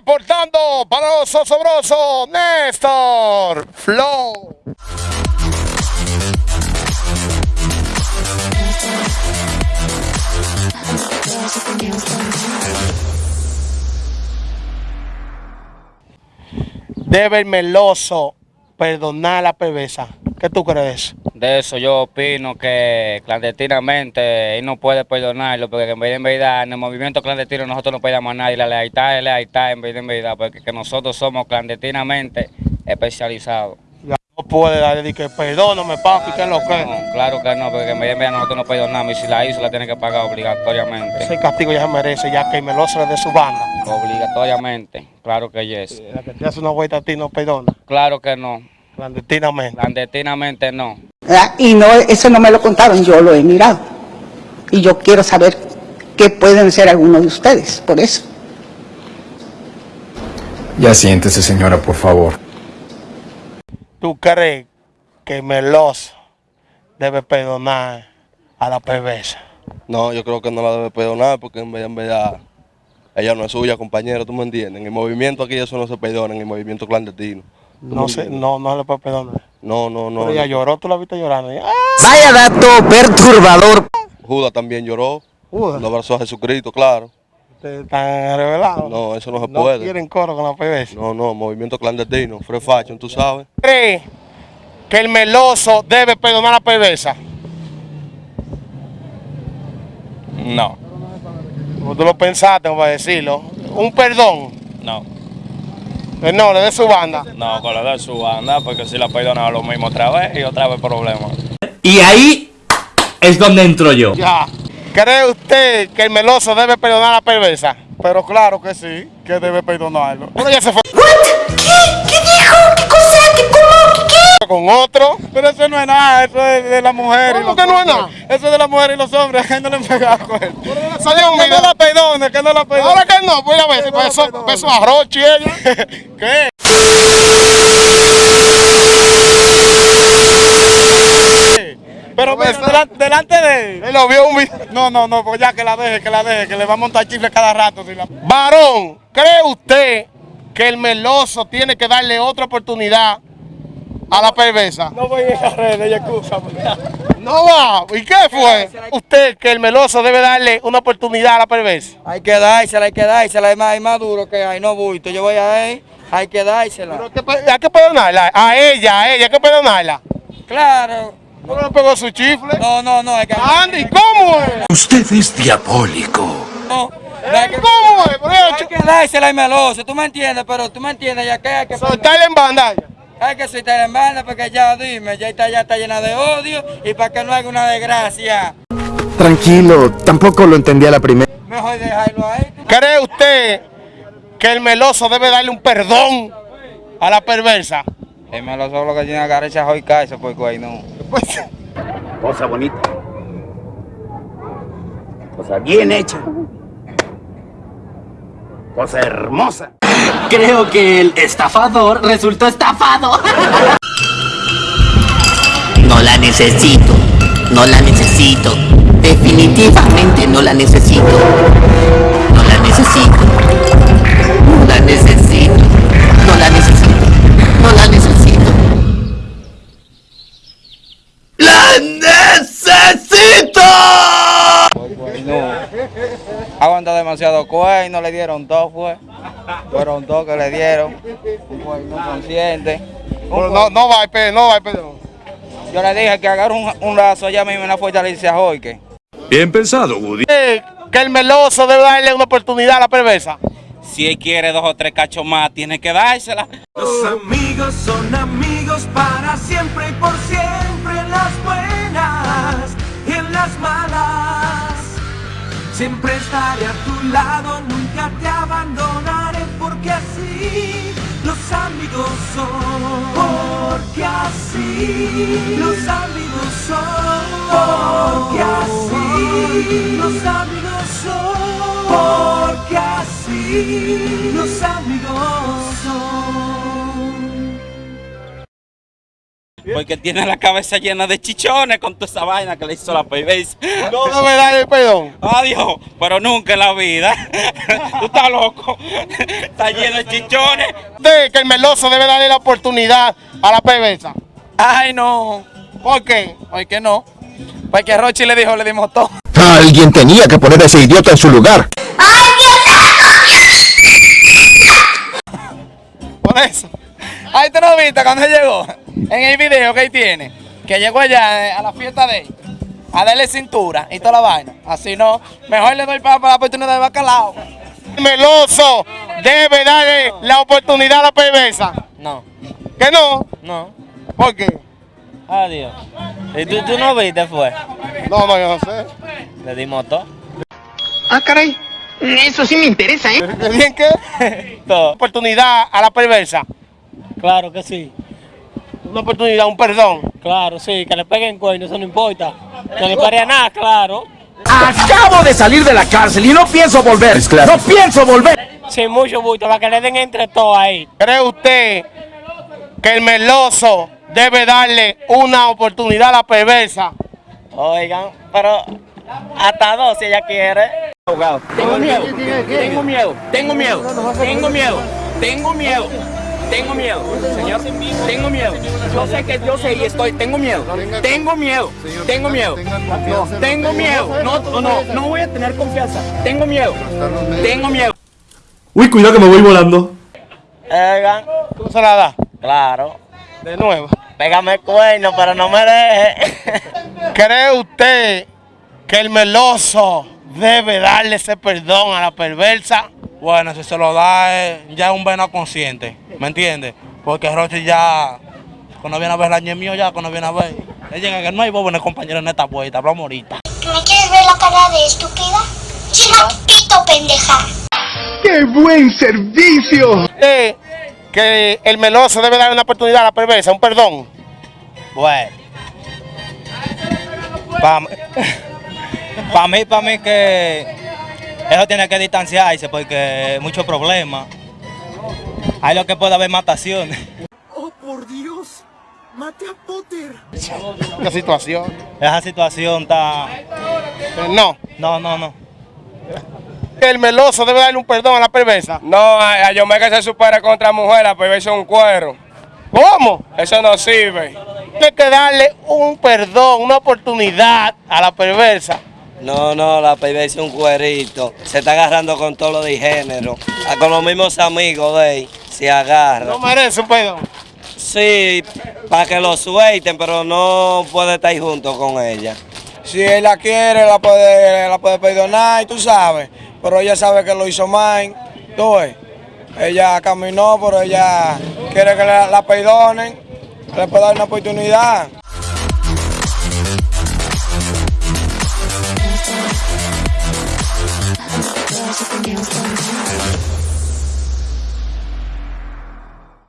Reportando para los osobrosos, Néstor Flow. Debe el meloso perdonar la perversa. ¿Qué tú crees? De eso yo opino que clandestinamente él no puede perdonarlo, porque en vez de en verdad, en el movimiento clandestino nosotros no pedimos a nadie, la lealtad es lealtad en vez de en verdad, porque que nosotros somos clandestinamente especializados. No puede darle que perdóname, papi, que es lo que. No, claro que no, porque en vez de en verdad nosotros no perdonamos y si la hizo la tiene que pagar obligatoriamente. Ese castigo ya se merece, ya que el meloso dé su banda. Obligatoriamente, claro que yes. La que te hace una vuelta a ti no perdona, Claro que no, clandestinamente. clandestinamente no. ¿Verdad? Y no, eso no me lo contaron, yo lo he mirado. Y yo quiero saber qué pueden ser algunos de ustedes, por eso. Ya siéntese, señora, por favor. ¿Tú crees que el meloso debe perdonar a la perversa? No, yo creo que no la debe perdonar porque en verdad, en verdad ella no es suya, compañero, tú me entiendes. En el movimiento aquí eso no se perdona, en el movimiento clandestino. ¿Tú No sé, no, no le puede perdonar. No, no, no. Pero ella no. lloró, tú la viste llorando. ¡Ah! Vaya dato perturbador. Judas también lloró, Judas. lo abrazó a Jesucristo, claro. Ustedes están revelados. No, eso no se No puede. quieren coro con la perversa. No, no, movimiento clandestino, free fashion, tú sabes. ¿Cree que el meloso debe perdonar a la perversa? No, Como tú lo pensaste, vamos a decirlo. Un perdón. no, no, le dé su banda. no, con la de su banda, porque si la perdona lo mismo otra vez y otra vez problema. Y ahí es donde entro yo. Ya. ¿Cree usted que el meloso debe perdonar a la perversa? Pero claro que sí, que debe perdonarlo. Pero ya se fue con otro. Pero eso no es nada, eso es de la mujer y ¿Cómo que no es hombres. Eso es de la mujer y los hombres, que no le pegado con él. Salió un Que no la perdone, que no la perdone. Ahora que no, pues a ver, pues eso, pues eso arroz, ella. ¿Qué? Pero mira, Eso- delan- delante de él. Él lo vio un video. No, no, no, pues ya que la deje, que la deje, que le va a montar chifle cada rato. si la- Varón, ¿cree usted que el meloso tiene que darle otra oportunidad a la perversa? No voy a ir a redes, ella excusa. No va. ¿Y qué fue? ¿Usted que el meloso debe darle una oportunidad a la perversa? Hay que dársela, hay que dársela, es más, es más duro que hay, no bulto. Yo voy a él, hay que dársela. Pero hay que pe- hay que perdonarla. A ella, a ella, hay que perdonarla. Claro. ¿No le pegó su chifle? No, no, no, que. Andy, ¿cómo es? Usted es diabólico. No, hay que, ¿Cómo es? Hay que dársela al meloso, tú me entiendes, pero tú me entiendes, ya que hay que. soltarle en banda. Hay que soltar en banda porque ya dime, ya está, ya está llena de odio y para que no haga una desgracia. Tranquilo, tampoco lo entendí a la primera. Mejor dejarlo ahí. ¿Cree usted que el meloso debe darle un perdón a la perversa? El meloso lo que tiene que agarrar esa joica, ese pues güey, no. Pues, Cosa bonita. Cosa bien hecha. Cosa hermosa. Creo que el estafador resultó estafado. No la necesito. No la necesito. Definitivamente no la necesito. No la necesito. No la necesito. No la necesito. No la necesito. ¡La necesito! Pues no. Aguanta demasiado cuey, no le dieron dos, fue. Fueron dos que le dieron. Un consciente. no, no va, pe- no va, perdón. Yo le dije que agarre un, un lazo allá mismo en la fortaleza Joique. Bien pensado, Woody. ¿Cree que el meloso debe darle una oportunidad a la perversa? Si él quiere dos o tres cachos más, tiene que dársela. Los amigos son amigos para siempre y por siempre en las buenas y en las malas. Siempre estaré a tu lado, nunca te abandonaré porque así los amigos son. Porque así los amigos son. Porque así los amigos son. Porque así los amigos son. Porque tiene la cabeza llena de chichones con toda esa vaina que le hizo la perversa. No debe darle perdón. Adiós, pero nunca en la vida. Tú estás loco. Está lleno de chichones. Usted que el meloso debe darle la oportunidad a la perversa. Ay, no. ¿Por qué? ¿Por qué no? Porque Rochi le dijo, le dimos todo. Alguien tenía que poner a ese idiota en su lugar. Por eso. Ay, ¿tú no viste cuando él llegó? En el video que tiene. Que llegó allá eh, a la fiesta de él. A darle cintura y toda la vaina. Así no. Mejor le doy para, para la oportunidad de bacalao. El meloso debe darle la oportunidad a la perversa. No, ¿Que no? no. ¿Por qué? Adiós. ¿Y tú, tú no viste, fue? No, no, yo no sé. Le dimos todo. Ah, caray. Eso sí me interesa, ¿eh? ¿Qué bien? Todo. Oportunidad a la perversa. Claro que sí. Una oportunidad, un perdón. Claro, sí. Que le peguen cuerno, eso no importa. No le paría nada, claro. Acabo de salir de la cárcel y no pienso volver. Es claro. No pienso volver. Sin mucho bulto, para que le den entre todos ahí. ¿Cree usted que el meloso debe darle una oportunidad a la perversa? Oigan, pero hasta dos si ella quiere. Tengo miedo, tengo miedo, tengo miedo, tengo miedo, tengo miedo, tengo miedo, señor, tengo miedo. Yo sé que yo sé y estoy, tengo miedo, tengo miedo, tengo miedo, tengo miedo, no, no, no voy a tener confianza, tengo miedo, tengo miedo. Uy, cuidado que me voy volando. Oigan, ¿Tú se la das? claro, De nuevo. pégame el cuerno, pero no me deje. ¿Cree usted que el meloso debe darle ese perdón a la perversa? Bueno, si se lo da eh, ya es un venado consciente, ¿me entiendes? Porque Roche ya, cuando viene a ver el año mío ya, cuando viene a ver, él llega que no hay bobo en el compañero en esta vuelta, hablamos ahorita. ¿Me quieres ver la cara de estúpida? China pito, pendeja. ¡Qué buen servicio! ¿Cree que el meloso debe darle una oportunidad a la perversa, un perdón? Bueno. Para mí, para mí que eso tiene que distanciarse porque hay muchos problemas. Hay lo que puede haber mataciones. Oh, por Dios. Mate a Potter. ¿Qué situación? Esa situación está... No. No, no, no. ¿El meloso debe darle un perdón a la perversa? No, a, a Yomé que se supere contra mujer, la perversa es un cuero. ¿Cómo? Eso no sirve. Tiene que darle un perdón, una oportunidad a la perversa. No, no, la perversa es un cuerito. Se está agarrando con todo lo de género. Ah, Con los mismos amigos de él. Se agarra. No merece un perdón. Sí, para que lo suelten, pero no puede estar junto con ella. Si él la quiere, la puede, la puede perdonar, y tú sabes. Pero ella sabe que lo hizo mal. Tú ves. Ella caminó, pero ella quiere que la, la perdonen. Le puede dar una oportunidad. dance, dance.